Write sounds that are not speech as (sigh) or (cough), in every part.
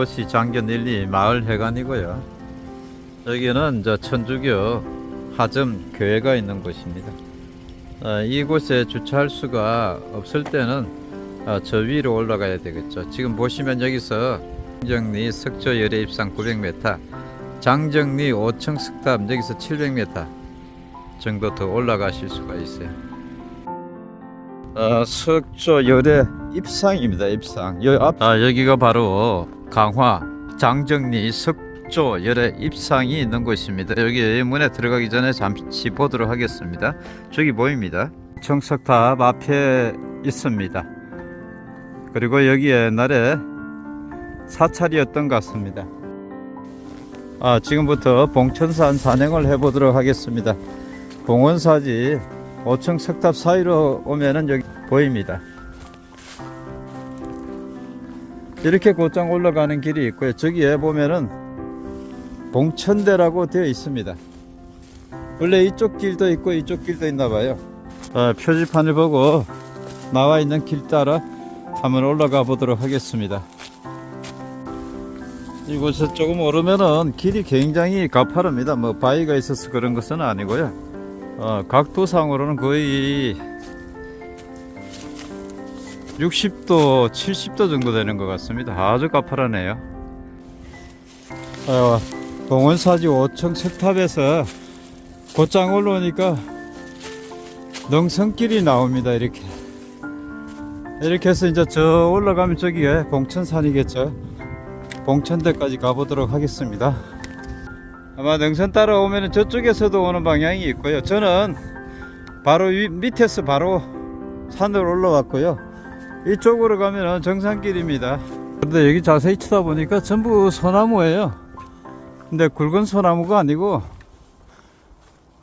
이곳이 장견 1, 2 마을 회관이고요. 여기는 저 천주교 하점 교회가 있는 곳입니다. 어, 이곳에 주차할 수가 없을 때는 어, 저 위로 올라가야 되겠죠. 지금 보시면 여기서 장정리 석조 열애 입상 900m, 장정리 5층 석탑 여기서 700m 정도 더 올라가실 수가 있어요. 어, 석조 열애 입상입니다. 입상. 여, 앞, 아, 여기가 바로 강화 장정리 석조 열애 입상이 있는 곳입니다. 여기 문에 들어가기 전에 잠시 보도록 하겠습니다. 저기 보입니다. 청석탑 앞에 있습니다. 그리고 여기 옛날에 사찰이었던 것 같습니다. 아, 지금부터 봉천산 산행을 해보도록 하겠습니다. 봉원사지 5층 석탑 사이로 오면은 여기 보입니다. 이렇게 곧장 올라가는 길이 있고요. 저기에 보면은 봉천대라고 되어 있습니다. 원래 이쪽 길도 있고 이쪽 길도 있나 봐요. 어, 표지판을 보고 나와 있는 길 따라 한번 올라가 보도록 하겠습니다. 이곳에 조금 오르면은 길이 굉장히 가파릅니다. 뭐 바위가 있어서 그런 것은 아니고요. 어, 각도상으로는 거의 60도, 70도 정도 되는 것 같습니다. 아주 가파르네요. 어, 봉원사지 5층 석탑에서 곧장 올라오니까 능선길이 나옵니다. 이렇게. 이렇게 해서 이제 저 올라가면 저기에 봉천산이겠죠. 봉천대까지 가보도록 하겠습니다. 아마 능선 따라오면 저쪽에서도 오는 방향이 있고요. 저는 바로 위, 밑에서 바로 산으로 올라왔고요. 이쪽으로 가면 정상길입니다. 근데 여기 자세히 쳐다보니까 전부 소나무예요. 근데 굵은 소나무가 아니고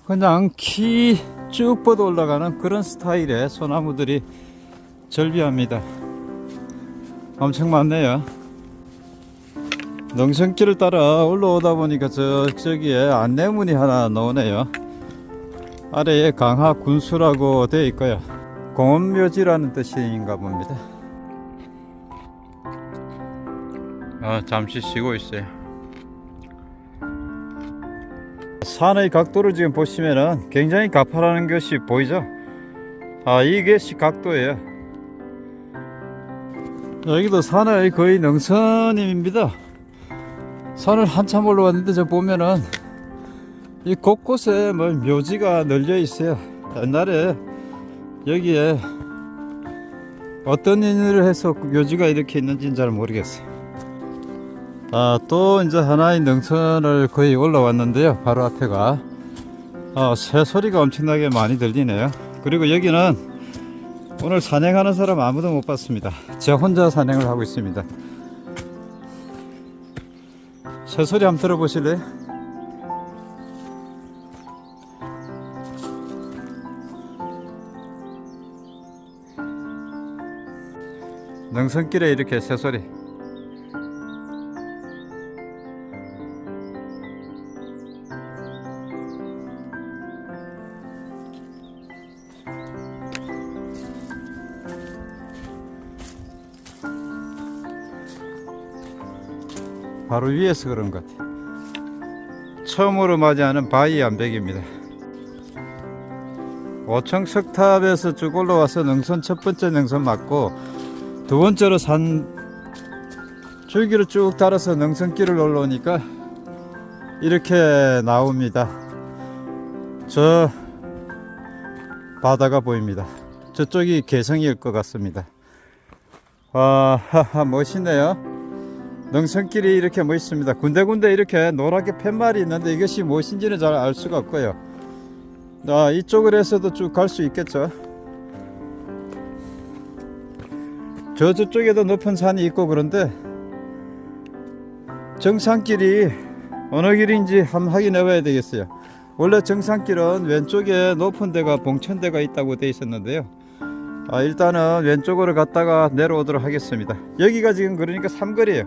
그냥 키 쭉 뻗어 올라가는 그런 스타일의 소나무들이 절비합니다. 엄청 많네요. 능선길을 따라 올라오다 보니까 저, 저기에 안내문이 하나 나오네요. 아래에 강하 군수라고 되어 있고요. 공원묘지라는 뜻인가 봅니다. 아, 잠시 쉬고 있어요. 산의 각도를 지금 보시면은 굉장히 가파라는 것이 보이죠? 아, 이것이 각도예요. 여기도 산의 거의 능선입니다. 산을 한참 올라왔는데 저 보면은 이 곳곳에 뭐 묘지가 널려 있어요. 옛날에 여기에 어떤 인연을 해서 묘지가 이렇게 있는지는 잘 모르겠어요. 아, 또 이제 하나의 능선을 거의 올라왔는데요. 바로 앞에가 아, 새 소리가 엄청나게 많이 들리네요. 그리고 여기는 오늘 산행하는 사람 아무도 못 봤습니다. 제 혼자 산행을 하고 있습니다. 새 소리 한번 들어보실래요? 능선길에 이렇게 새 소리. 바로 위에서 그런 것 같아요. 처음으로 맞이하는 바위 암벽입니다. 5층 석탑에서 쭉 올라와서 능선 첫 번째 능선 맞고 두 번째로 산 줄기를 쭉 따라서 능선길을 올라오니까 이렇게 나옵니다. 저 바다가 보입니다. 저쪽이 개성일 것 같습니다. 와, 하하, 멋있네요. 능선길이 이렇게 멋있습니다. 군데군데 이렇게 노랗게 팻말이 있는데 이것이 무엇인지는 잘 알 수가 없고요. 아, 이쪽으로 해서도 쭉 갈 수 있겠죠. 저 저쪽에도 높은 산이 있고 그런데 정상길이 어느 길인지 한번 확인해 봐야 되겠어요. 원래 정상길은 왼쪽에 높은 데가 봉천대가 있다고 되어 있었는데요. 아, 일단은 왼쪽으로 갔다가 내려오도록 하겠습니다. 여기가 지금 그러니까 삼거리예요.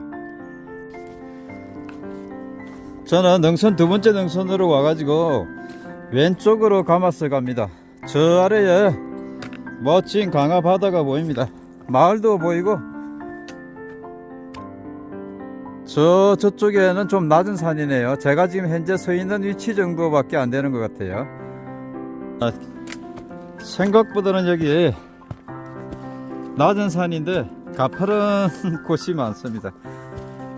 저는 능선 두 번째 능선으로 와가지고 왼쪽으로 감아서 갑니다. 저 아래에 멋진 강화 바다가 보입니다. 마을도 보이고 저 저쪽에는 좀 낮은 산이네요. 제가 지금 현재 서 있는 위치 정도밖에 안 되는 것 같아요. 아, 생각보다는 여기 낮은 산인데 가파른 (laughs) 곳이 많습니다.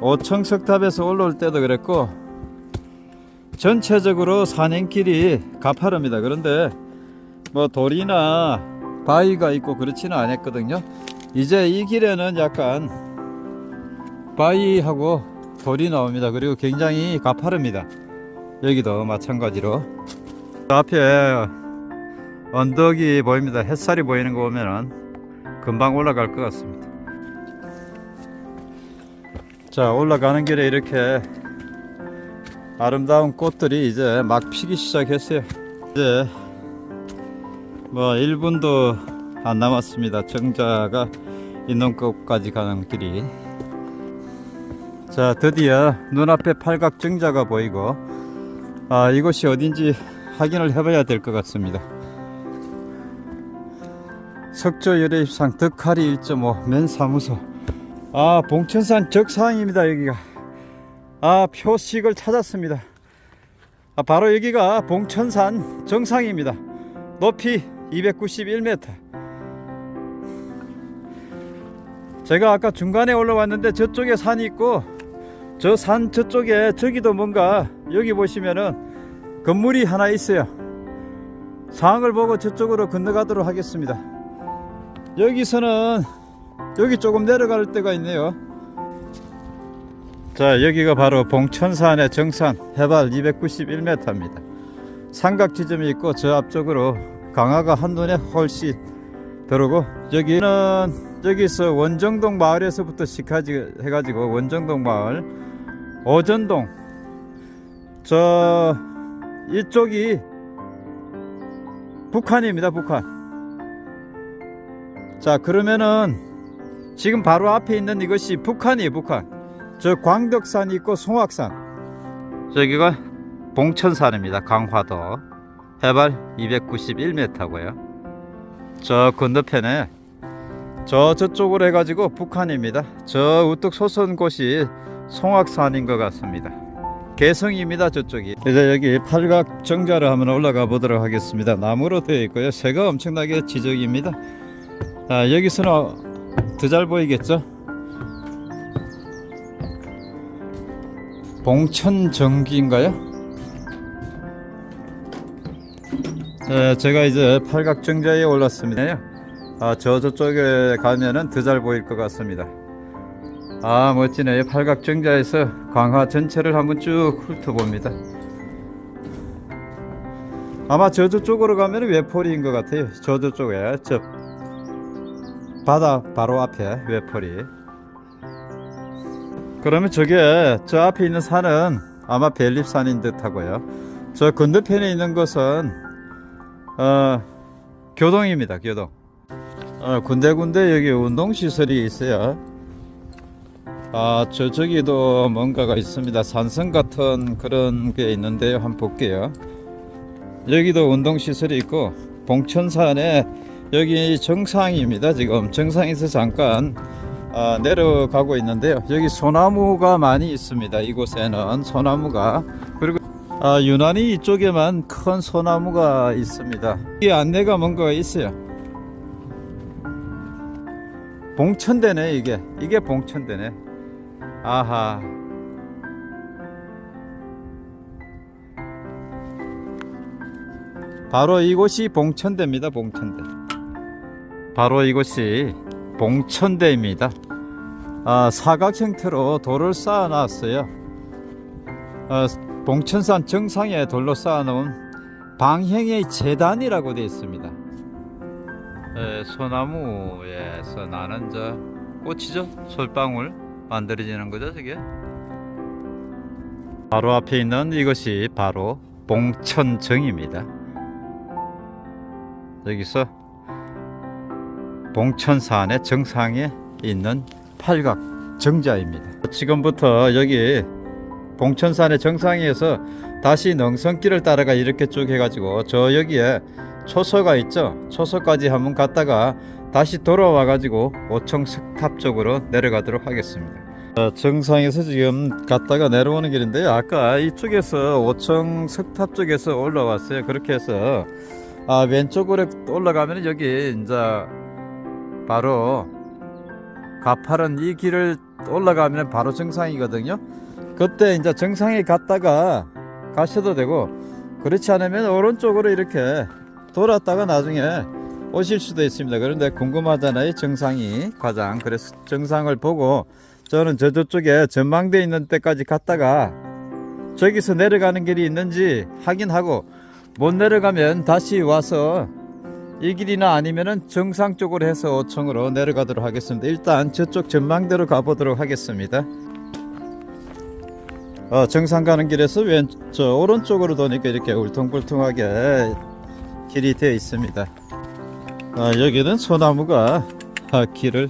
오청석탑에서 올라올 때도 그랬고 전체적으로 산행길이 가파릅니다. 그런데 뭐 돌이나 바위가 있고 그렇지는 않았거든요. 이제 이 길에는 약간 바위하고 돌이 나옵니다. 그리고 굉장히 가파릅니다. 여기도 마찬가지로 그 앞에 언덕이 보입니다. 햇살이 보이는 거 보면은 금방 올라갈 것 같습니다. 자 올라가는 길에 이렇게 아름다운 꽃들이 이제 막 피기 시작했어요. 이제 뭐 1분도 안 남았습니다. 정자가 있는 곳까지 가는 길이. 자 드디어 눈앞에 팔각 정자가 보이고 아 이곳이 어딘지 확인을 해봐야 될 것 같습니다. 석조 열애입상 덕하리 1.5 맨사무소 아 봉천산 적상입니다 여기가 아 표식을 찾았습니다 아, 바로 여기가 봉천산 정상입니다 높이 291m 제가 아까 중간에 올라왔는데 저쪽에 산이 있고 저 산 저쪽에 저기도 뭔가 여기 보시면은 건물이 하나 있어요. 상을 보고 저쪽으로 건너가도록 하겠습니다. 여기서는 여기 조금 내려갈 때가 있네요. 자 여기가 바로 봉천산의 정산 해발 291m입니다. 삼각 지점이 있고 저 앞쪽으로 강화가 한눈에 훨씬 들어오고 여기는 여기서 원정동 마을에서부터 시작해가지고 원정동 마을 오전동 저 이쪽이 북한입니다 북한. 자 그러면은 지금 바로 앞에 있는 이것이 북한이에요 북한. 저 광덕산이 있고 송악산. 저기가 봉천산입니다 강화도. 해발 291m고요 저 건너편에 저 저쪽으로 해가지고 북한입니다. 저 우뚝 솟은 곳이 송악산인 것 같습니다. 개성입니다 저쪽이. 이제 여기 팔각 정자를 한번 올라가 보도록 하겠습니다. 나무로 되어 있고요. 새가 엄청나게 지적입니다. 아, 여기서는 더 잘 보이겠죠? 봉천정기인가요? 네, 제가 이제 팔각정자에 올랐습니다. 아, 저 저쪽에 가면은 더 잘 보일 것 같습니다. 아, 멋지네요. 팔각정자에서 광화 전체를 한번 쭉 훑어봅니다. 아마 저 저쪽으로 가면 외포리인 것 같아요. 저 저쪽에 저 바다 바로 앞에 외포리 그러면 저게 저 앞에 있는 산은 아마 벨립산인 듯 하고요 저 건너편에 있는 것은 어, 교동입니다 교동. 어, 군데군데 여기 운동시설이 있어요. 아 저쪽에도 뭔가가 있습니다. 산성 같은 그런 게 있는데요 한번 볼게요. 여기도 운동시설이 있고 봉천산에 여기 정상입니다 지금. 정상에서 잠깐 아, 내려가고 있는데요. 여기 소나무가 많이 있습니다 이곳에는. 소나무가. 그리고 아, 유난히 이쪽에만 큰 소나무가 있습니다. 이 안내가 뭔가 있어요. 봉천대네 이게. 이게 봉천대네. 아하. 바로 이곳이 봉천대입니다 봉천대. 바로 이곳이 봉천대입니다. 아, 사각 형태로 돌을 쌓아 놨어요. 아, 봉천산 정상에 돌로 쌓아 놓은 방형의 재단이라고 되어 있습니다. 에, 소나무에서 나는 저 꽃이죠. 솔방울 만들어지는 거죠, 저게. 바로 앞에 있는 이것이 바로 봉천정입니다. 여기서 봉천산의 정상에 있는 팔각 정자입니다. 지금부터 여기 봉천산의 정상에서 다시 능선길을 따라가 이렇게 쭉 해가지고 저 여기에 초소가 있죠. 초소까지 한번 갔다가 다시 돌아와 가지고 오청 석탑 쪽으로 내려가도록 하겠습니다. 어, 정상에서 지금 갔다가 내려오는 길인데요. 아까 이쪽에서 오청 석탑 쪽에서 올라왔어요. 그렇게 해서 아, 왼쪽으로 올라가면 여기 이제 바로 가파른 이 길을 올라가면 바로 정상이거든요. 그때 이제 정상에 갔다가 가셔도 되고 그렇지 않으면 오른쪽으로 이렇게 돌았다가 나중에 오실 수도 있습니다. 그런데 궁금하잖아요. 정상이 과장. 그래서 정상을 보고 저는 저 저쪽에 전망대 있는 데까지 갔다가 저기서 내려가는 길이 있는지 확인하고 못 내려가면 다시 와서 이 길이나 아니면은 정상 쪽으로 해서 5층으로 내려가도록 하겠습니다. 일단 저쪽 전망대로 가보도록 하겠습니다. 어, 정상 가는 길에서 왼쪽 오른쪽으로 도니까 이렇게 울퉁불퉁하게 길이 되어 있습니다. 어, 여기는 소나무가 아, 길을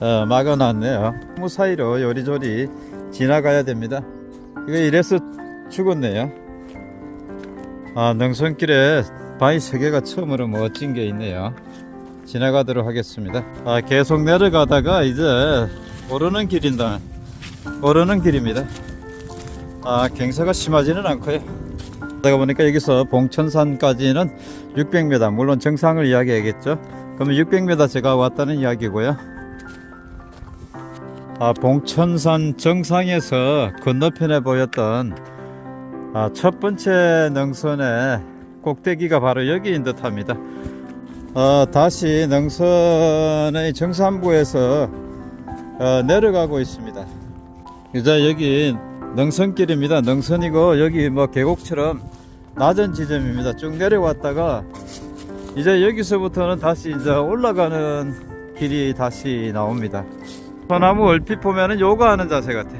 어, 막아놨네요. 나무 사이로 요리조리 지나가야 됩니다. 이거 이래서 죽었네요. 아, 능선길에 바위 세 개가 처음으로 멋진 게 있네요. 지나가도록 하겠습니다. 아, 계속 내려가다가 이제 오르는 길인다. 오르는 길입니다. 아, 경사가 심하지는 않고요. 그러다 보니까 여기서 봉천산까지는 600m, 물론 정상을 이야기하겠죠. 그러면 600m 제가 왔다는 이야기고요. 아, 봉천산 정상에서 건너편에 보였던 아, 첫 번째 능선의 꼭대기가 바로 여기인 듯 합니다. 어, 다시 능선의 정상부에서 어, 내려가고 있습니다. 이제 여기 능선길입니다. 능선이고 여기 뭐 계곡처럼 낮은 지점입니다. 쭉 내려왔다가 이제 여기서부터는 다시 이제 올라가는 길이 다시 나옵니다. 소나무 얼핏 보면은 요가하는 자세 같아.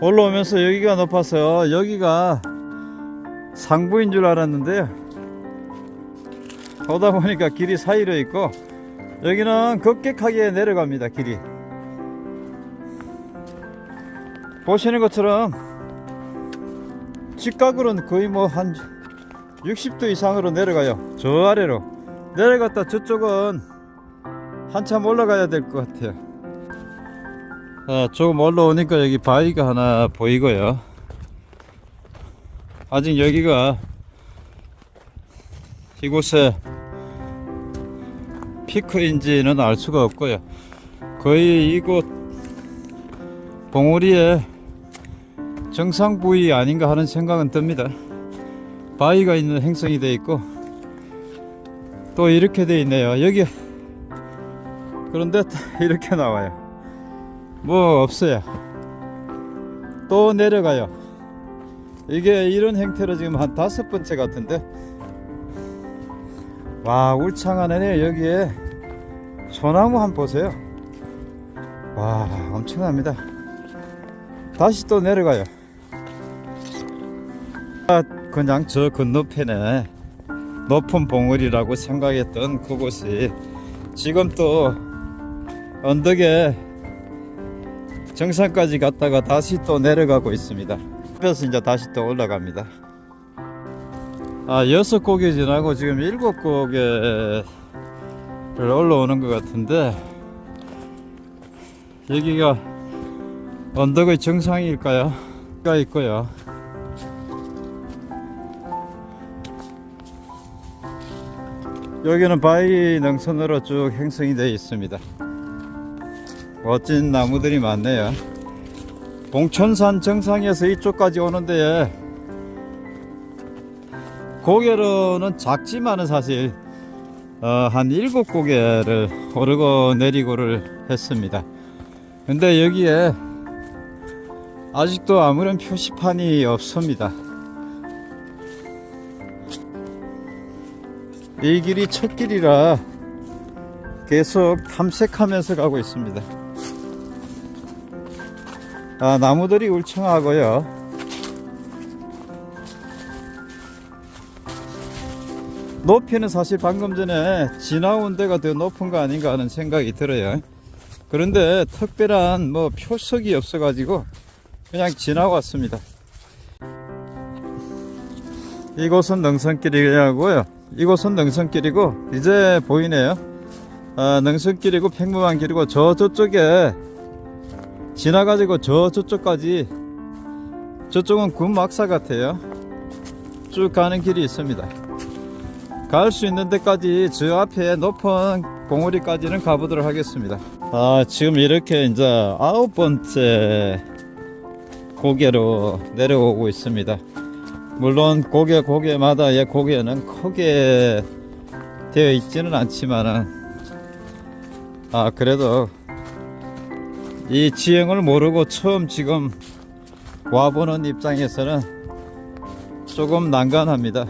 올라오면서 여기가 높아서 여기가 상부인 줄 알았는데요. 오다 보니까 길이 사이로 있고 여기는 급격하게 내려갑니다. 길이. 보시는 것처럼 직각으로는 거의 뭐 한 60도 이상으로 내려가요. 저 아래로. 내려갔다 저쪽은 한참 올라가야 될 것 같아요. 아, 조금 올라오니까 여기 바위가 하나 보이고요. 아직 여기가 이곳에 피크인지는 알 수가 없고요. 거의 이곳 봉우리의 정상 부위 아닌가 하는 생각은 듭니다. 바위가 있는 행성이 되어 있고 또 이렇게 되어 있네요. 여기 그런데 (laughs) 이렇게 나와요. 뭐 없어요. 또 내려가요. 이게 이런 형태로 지금 한 다섯 번째 같은데 와 울창하네 여기에 소나무 한번 보세요. 와 엄청납니다. 다시 또 내려가요. 아, 그냥 저 건너편에 높은 봉우리라고 생각했던 그곳이 지금 또 언덕에 정상까지 갔다가 다시 또 내려가고 있습니다. 그래서 이제 다시 또 올라갑니다. 아 여섯 고개 지나고 지금 일곱 고개를 올라오는 것 같은데 여기가 언덕의 정상일까요? 가 있고요. 여기는 바위 능선으로 쭉 형성이 되어 있습니다. 멋진 나무들이 많네요. 봉천산 정상에서 이쪽까지 오는데 고개로는 작지만은 사실 어, 한 일곱 고개를 오르고 내리고를 했습니다. 근데 여기에 아직도 아무런 표시판이 없습니다. 이 길이 첫 길이라 계속 탐색하면서 가고 있습니다. 아, 나무들이 울창하고요. 높이는 사실 방금 전에 지나온 데가 더 높은 거 아닌가 하는 생각이 들어요. 그런데 특별한 뭐 표석이 없어 가지고 그냥 지나왔습니다. 이곳은 능선길이고요. 이곳은 능선길이고 이제 보이네요. 아, 능선길이고 평범한 길이고 저 저쪽에 지나가지고 저 저쪽까지 저쪽은 군막사 같아요 쭉 가는 길이 있습니다 갈 수 있는 데까지 저 앞에 높은 봉우리까지는 가보도록 하겠습니다. 아 지금 이렇게 이제 아홉 번째 고개로 내려오고 있습니다. 물론 고개 고개마다 의 고개는 크게 되어 있지는 않지만은 아 그래도 이 지형을 모르고 처음 지금 와보는 입장에서는 조금 난감합니다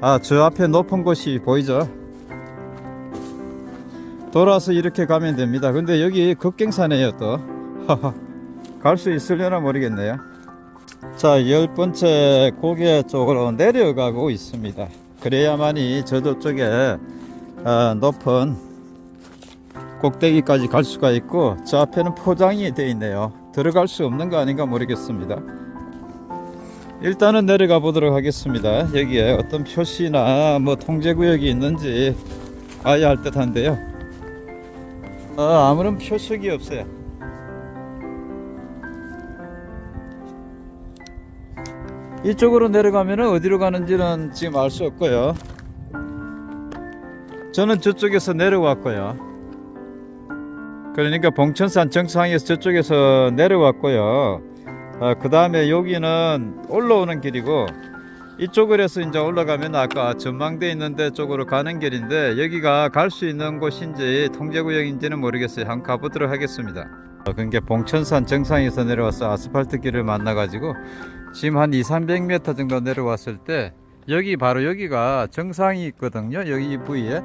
아 저 앞에 높은 곳이 보이죠 돌아서 이렇게 가면 됩니다 근데 여기 급경사네요 또 갈 수 있으려나 모르겠네요 자, 열 번째 고개 쪽으로 내려가고 있습니다. 그래야만이 저쪽 에 어, 높은 꼭대기까지 갈 수가 있고 저 앞에는 포장이 되어 있네요. 들어갈 수 없는 거 아닌가 모르겠습니다. 일단은 내려가 보도록 하겠습니다. 여기에 어떤 표시나 뭐 통제구역이 있는지 봐야 할 듯 한데요. 어, 아무런 표식이 없어요. 이쪽으로 내려가면 어디로 가는지는 지금 알 수 없고요. 저는 저쪽에서 내려왔고요. 그러니까 봉천산 정상에서 저쪽에서 내려왔고요. 어, 그 다음에 여기는 올라오는 길이고 이쪽으로 해서 이제 올라가면 아까 전망대 있는데 쪽으로 가는 길인데 여기가 갈 수 있는 곳인지 통제구역인지는 모르겠어요. 한번 가보도록 하겠습니다. 어, 그러니까 봉천산 정상에서 내려와서 아스팔트 길을 만나 가지고 지금 한 2, 300m 정도 내려왔을 때 여기 바로 여기가 정상이 있거든요. 여기 이 부위에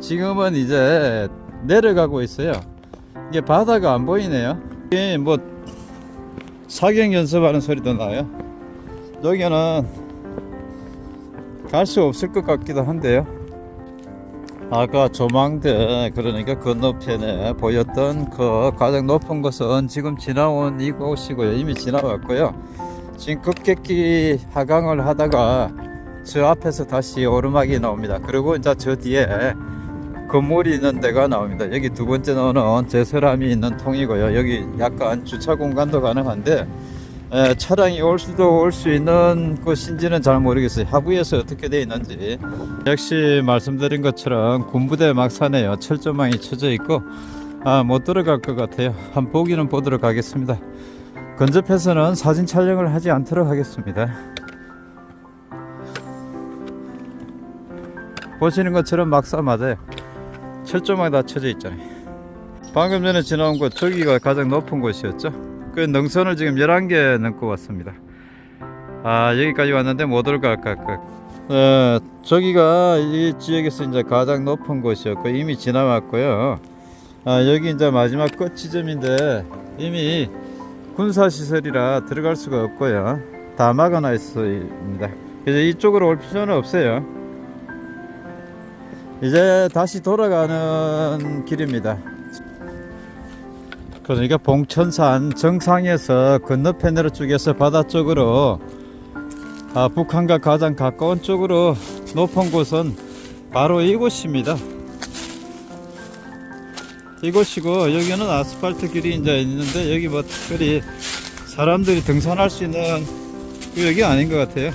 지금은 이제 내려가고 있어요. 이게 바다가 안 보이네요. 이게 뭐 사격 연습하는 소리도 나요. 여기는 갈 수 없을 것 같기도 한데요. 아까 조망대 그러니까 건너편에 보였던 그 가장 높은 곳은 지금 지나온 이곳이고요. 이미 지나왔고요. 지금 급격히 하강을 하다가 저 앞에서 다시 오르막이 나옵니다. 그리고 이제 저 뒤에 건물이 있는 데가 나옵니다. 여기 두 번째 나오는 제설함이 있는 통이고요. 여기 약간 주차 공간도 가능한데 에, 차량이 올 수도 올 수 있는 곳인지는 잘 모르겠어요. 하부에서 어떻게 되어 있는지 역시 말씀드린 것처럼 군부대 막사네요. 철조망이 쳐져 있고 아, 못 들어갈 것 같아요. 한 보기는 보도록 하겠습니다. 근접해서는 사진 촬영을 하지 않도록 하겠습니다. 보시는 것처럼 막사 맞아요. 철조망이 다 쳐져 있잖아요. 방금 전에 지나온 곳 저기가 가장 높은 곳이었죠. 그 능선을 지금 11개 넘고 왔습니다. 아 여기까지 왔는데 못 올라갈까 어, 저기가 이 지역에서 이제 가장 높은 곳이었고 이미 지나왔고요. 아, 여기 이제 마지막 끝 지점인데 이미 군사시설이라 들어갈 수가 없고요 다 막아놔 있습니다 그래서 이쪽으로 올 필요는 없어요 이제 다시 돌아가는 길입니다. 그러니까 봉천산 정상에서 건너편으로 쭉에서 바다 쪽으로 아, 북한과 가장 가까운 쪽으로 높은 곳은 바로 이곳입니다. 이곳이고 여기는 아스팔트 길이 이제 있는데 여기 뭐 특별히 사람들이 등산할 수 있는 구역이 아닌 것 같아요.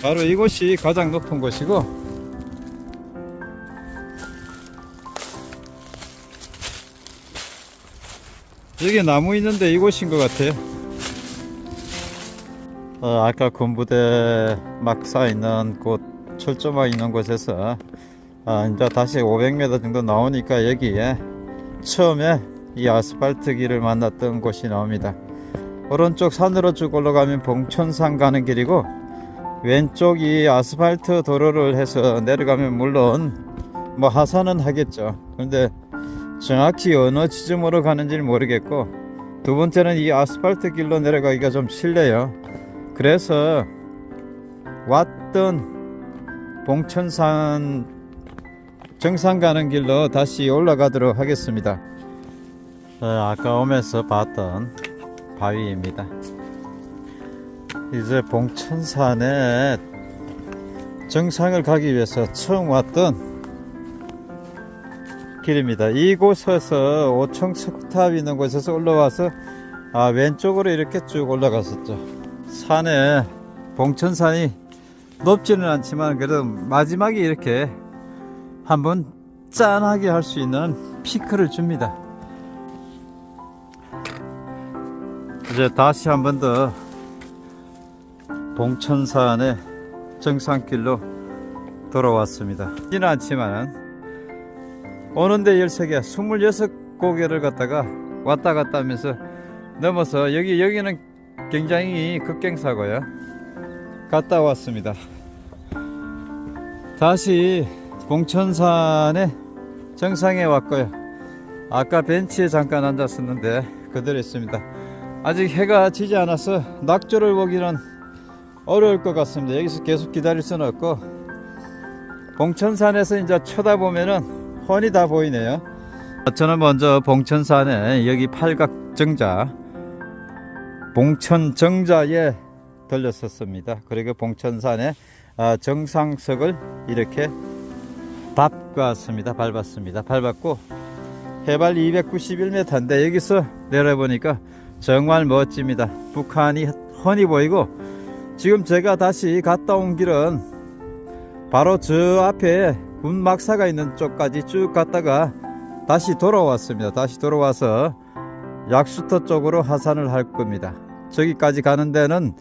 바로 이곳이 가장 높은 곳이고 여기 나무 있는데 이곳인 것 같아요. 어, 아까 군부대 막사 있는 곳 철조망 있는 곳에서 아, 이제 다시 500m 정도 나오니까 여기에 처음에 이 아스팔트 길을 만났던 곳이 나옵니다. 오른쪽 산으로 쭉 올라가면 봉천산 가는 길이고 왼쪽 이 아스팔트 도로를 해서 내려가면 물론 뭐 하산은 하겠죠. 그런데 정확히 어느 지점으로 가는지 모르겠고 두 번째는 이 아스팔트 길로 내려가기가 좀 실례요. 그래서 왔던 봉천산 정상 가는 길로 다시 올라가도록 하겠습니다. 어, 아까 오면서 봤던 바위입니다. 이제 봉천산에 정상을 가기 위해서 처음 왔던 길입니다. 이곳에서 5층 석탑 있는 곳에서 올라와서 아, 왼쪽으로 이렇게 쭉 올라갔었죠. 산에 봉천산이 높지는 않지만 그래도 마지막에 이렇게 한번 짠하게 할 수 있는 피크를 줍니다. 이제 다시 한 번 더 봉천산의 정상길로 돌아왔습니다. 지는 않지만 오는데 13개, 26고개를 갔다가 왔다 갔다 하면서 넘어서 여기 여기는 굉장히 급경사고요. 갔다 왔습니다. 다시 봉천산의 정상에 왔고요. 아까 벤치에 잠깐 앉았었는데 그대로 있습니다. 아직 해가 지지 않아서 낙조를 보기는 어려울 것 같습니다. 여기서 계속 기다릴 수는 없고 봉천산에서 이제 쳐다보면은 훤히 다 보이네요. 저는 먼저 봉천산에 여기 팔각정자 봉천정자에 들렸었습니다. 그리고 봉천산의 아, 정상석을 이렇게 밟았습니다. 밟았습니다. 밟았고 해발 291m인데 여기서 내려보니까 정말 멋집니다. 북한이 훤히 보이고 지금 제가 다시 갔다 온 길은 바로 저 앞에 군 막사가 있는 쪽까지 쭉 갔다가 다시 돌아왔습니다. 다시 돌아와서 약수터 쪽으로 하산을 할 겁니다. 저기까지 가는 데는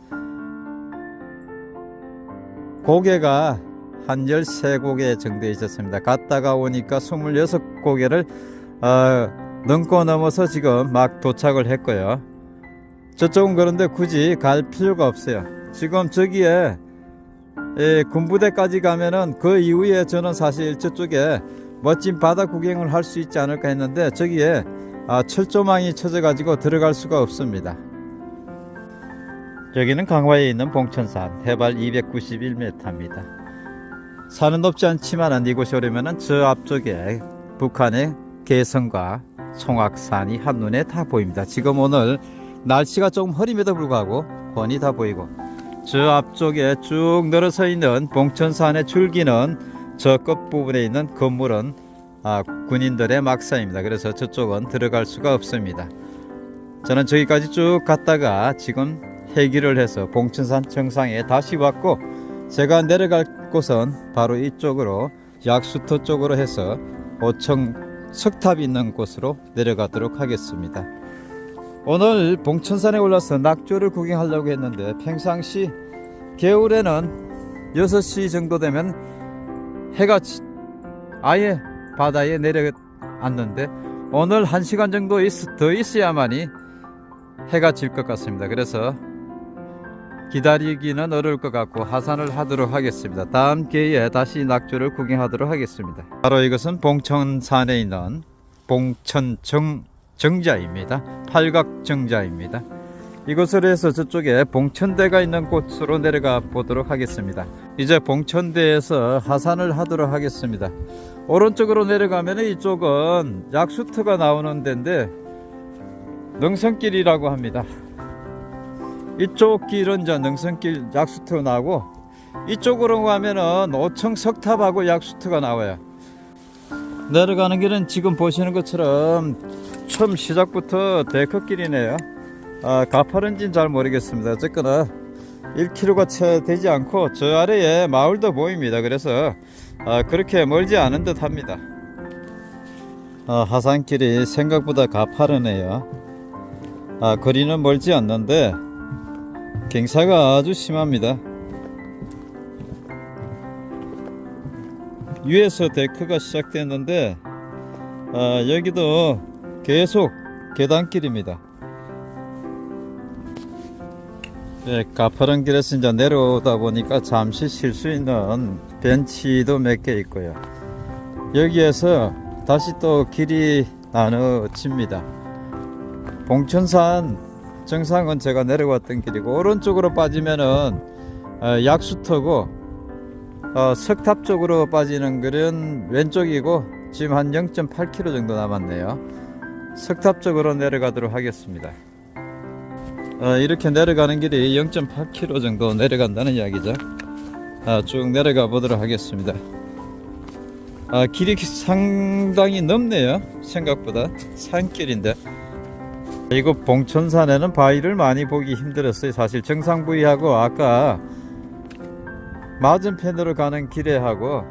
고개가 한 13고개 정도 있었습니다. 갔다가 오니까 26고개를 어, 넘고 넘어서 지금 막 도착을 했고요. 저쪽은 그런데 굳이 갈 필요가 없어요. 지금 저기에 예, 군부대까지 가면은 그 이후에 저는 사실 저쪽에 멋진 바다 구경을 할 수 있지 않을까 했는데 저기에 아, 철조망이 쳐져 가지고 들어갈 수가 없습니다. 여기는 강화에 있는 봉천산 해발 291m입니다. 산은 높지 않지만 이곳에 오려면 저 앞쪽에 북한의 개성과 송악산이 한눈에 다 보입니다. 지금 오늘 날씨가 조금 흐림에도 불구하고 훤히 다 보이고 저 앞쪽에 쭉 늘어서 있는 봉천산의 줄기는 저 끝부분에 있는 건물은 아, 군인들의 막사입니다. 그래서 저쪽은 들어갈 수가 없습니다. 저는 저기까지 쭉 갔다가 지금 해기를 해서 봉천산 정상에 다시 왔고 제가 내려갈 곳은 바로 이쪽으로 약수터 쪽으로 해서 오청 석탑이 있는 곳으로 내려가도록 하겠습니다. 오늘 봉천산에 올라서 낙조를 구경하려고 했는데 평상시 겨울에는 6시 정도 되면 해가 아예 바다에 내려앉는데 오늘 1시간 정도 있, 더 있어야만이 해가 질 것 같습니다. 그래서 기다리기는 어려울 것 같고 하산을 하도록 하겠습니다. 다음 기회에 다시 낙조를 구경하도록 하겠습니다. 바로 이것은 봉천산에 있는 봉천정 정자입니다. 팔각 정자입니다. 이곳을 해서 저쪽에 봉천대가 있는 곳으로 내려가 보도록 하겠습니다. 이제 봉천대에서 하산을 하도록 하겠습니다. 오른쪽으로 내려가면 이쪽은 약수터가 나오는 데인데 능선길이라고 합니다. 이쪽 길은 이제 능선길 약수터 나오고 이쪽으로 가면은 오청 석탑하고 약수터가 나와요. 내려가는 길은 지금 보시는 것처럼 처음 시작부터 데크길이네요. 아, 가파른지는 잘 모르겠습니다. 어쨌거나 1km가 채 되지 않고 저 아래에 마을도 보입니다. 그래서 아, 그렇게 멀지 않은 듯 합니다. 아, 하산길이 생각보다 가파르네요. 아, 거리는 멀지 않는데 경사가 아주 심합니다. 위에서 데크가 시작됐는데 아, 여기도 계속 계단길입니다. 네, 가파른 길에서 이제 내려오다 보니까 잠시 쉴 수 있는 벤치도 몇 개 있고요. 여기에서 다시 또 길이 나눠집니다. 봉천산 정상은 제가 내려왔던 길이고 오른쪽으로 빠지면은 어, 약수터고 어, 석탑 쪽으로 빠지는 길은 왼쪽이고 지금 한 0.8km 정도 남았네요. 석탑 쪽으로 내려가도록 하겠습니다. 어, 이렇게 내려가는 길이 0.8km 정도 내려간다는 이야기죠. 아, 쭉 내려가 보도록 하겠습니다. 아, 길이 상당히 넓네요. 생각보다 산길인데. 이거 봉천산에는 바위를 많이 보기 힘들었어요. 사실 정상 부위하고 아까 맞은편으로 가는 길에 하고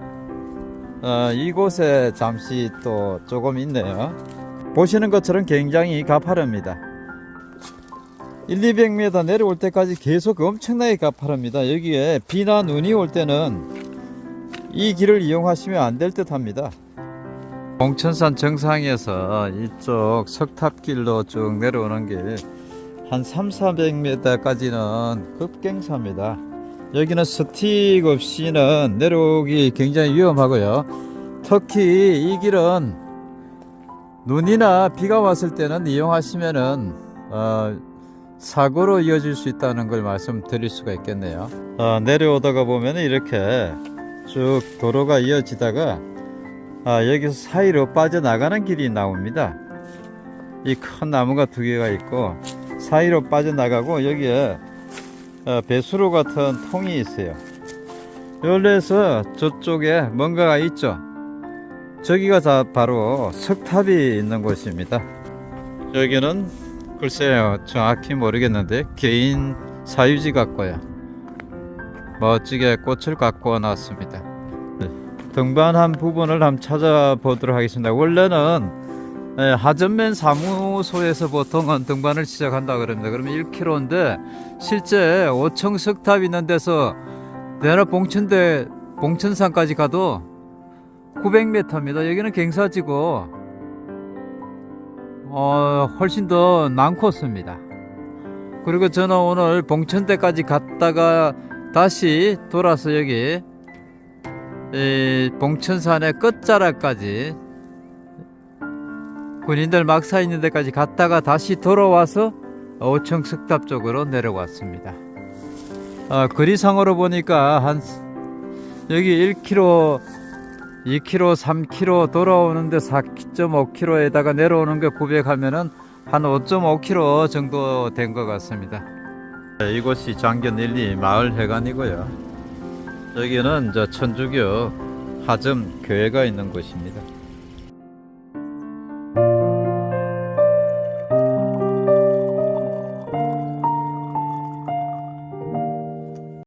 어, 이곳에 잠시 또 조금 있네요. 보시는 것처럼 굉장히 가파릅니다. 1, 200m 내려올 때까지 계속 엄청나게 가파릅니다. 여기에 비나 눈이 올 때는 이 길을 이용하시면 안 될 듯 합니다. 봉천산 정상에서 이쪽 석탑길로 쭉 내려오는 길 한 3, 400m까지는 급경사입니다. 여기는 스틱 없이는 내려오기 굉장히 위험하고요. 특히 이 길은 눈이나 비가 왔을 때는 이용하시면은 어, 사고로 이어질 수 있다는 걸 말씀드릴 수가 있겠네요. 어, 내려오다가 보면 이렇게 쭉 도로가 이어지다가 아, 여기서 사이로 빠져나가는 길이 나옵니다. 이 큰 나무가 두 개가 있고 사이로 빠져나가고 여기에 어, 배수로 같은 통이 있어요. 열려서 저쪽에 뭔가가 있죠. 저기가 다 바로 석탑이 있는 곳입니다. 여기는 글쎄요 정확히 모르겠는데 개인 사유지 같고요. 멋지게 꽃을 갖고. 네, 등반한 부분을 한번 찾아보도록 하겠습니다. 원래는 예, 하전맨 사무소에서 보통은 등반을 시작한다 그럽니다. 그러면 1km인데 실제 5층 석탑 있는 데서 내나 봉천대 봉천산까지 가도 900m입니다. 여기는 갱사지고 어, 훨씬 더 많고습니다. 그리고 저는 오늘 봉천대까지 갔다가 다시 돌아서 여기 이 봉천산의 끝자락까지 군인들 막사 있는 데까지 갔다가 다시 돌아와서 오청 석탑 쪽으로 내려왔습니다. 어, 거리상으로 보니까 한 여기 1km, 2km, 3km 돌아오는데 4.5km에다가 내려오는 게900 하면은 한 5.5km 정도 된 것 같습니다. 네, 이곳이 장견 1, 2 마을 회관이고요. 여기는 저 천주교 하점 교회가 있는 곳입니다.